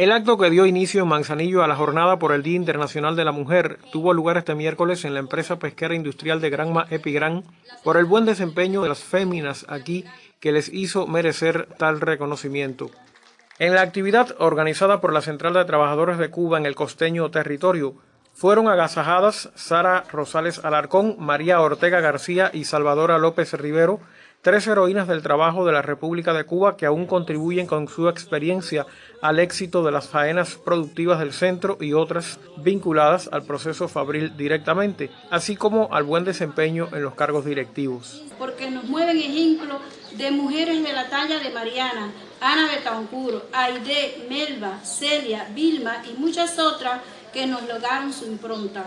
El acto que dio inicio en Manzanillo a la jornada por el Día Internacional de la Mujer tuvo lugar este miércoles en la empresa pesquera industrial de Granma Epigran por el buen desempeño de las féminas aquí que les hizo merecer tal reconocimiento. En la actividad organizada por la Central de Trabajadores de Cuba en el costeño territorio, fueron agasajadas Sara Rosales Alarcón, María Ortega García y Salvadora López Rivero, tres heroínas del trabajo de la República de Cuba que aún contribuyen con su experiencia al éxito de las faenas productivas del centro y otras vinculadas al proceso fabril directamente, así como al buen desempeño en los cargos directivos. Porque nos mueven ejemplos de mujeres de la talla de Mariana, Ana Betancur, Aide, Melba, Celia, Vilma y muchas otras que nos lograron su impronta.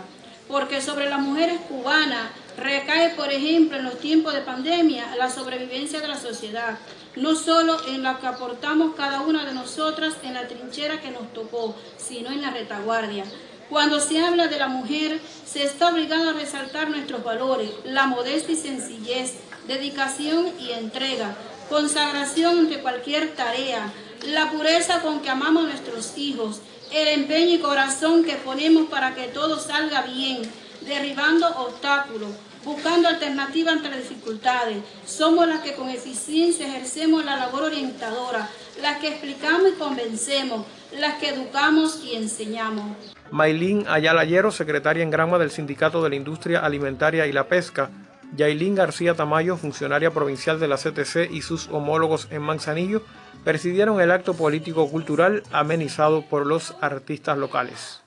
Porque sobre las mujeres cubanas recae, por ejemplo, en los tiempos de pandemia, la sobrevivencia de la sociedad, no solo en la que aportamos cada una de nosotras en la trinchera que nos tocó, sino en la retaguardia. Cuando se habla de la mujer, se está obligado a resaltar nuestros valores, la modestia y sencillez, dedicación y entrega, consagración ante cualquier tarea, la pureza con que amamos a nuestros hijos, el empeño y corazón que ponemos para que todo salga bien, derribando obstáculos, buscando alternativas ante dificultades. Somos las que con eficiencia ejercemos la labor orientadora, las que explicamos y convencemos, las que educamos y enseñamos. Maylin Ayala Llero, secretaria en Grama del Sindicato de la Industria Alimentaria y la Pesca, Yailín García Tamayo, funcionaria provincial de la CTC y sus homólogos en Manzanillo, presidieron el acto político-cultural amenizado por los artistas locales.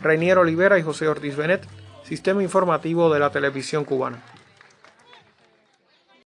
Reinier Olivera y José Ortiz Benet, Sistema Informativo de la Televisión Cubana.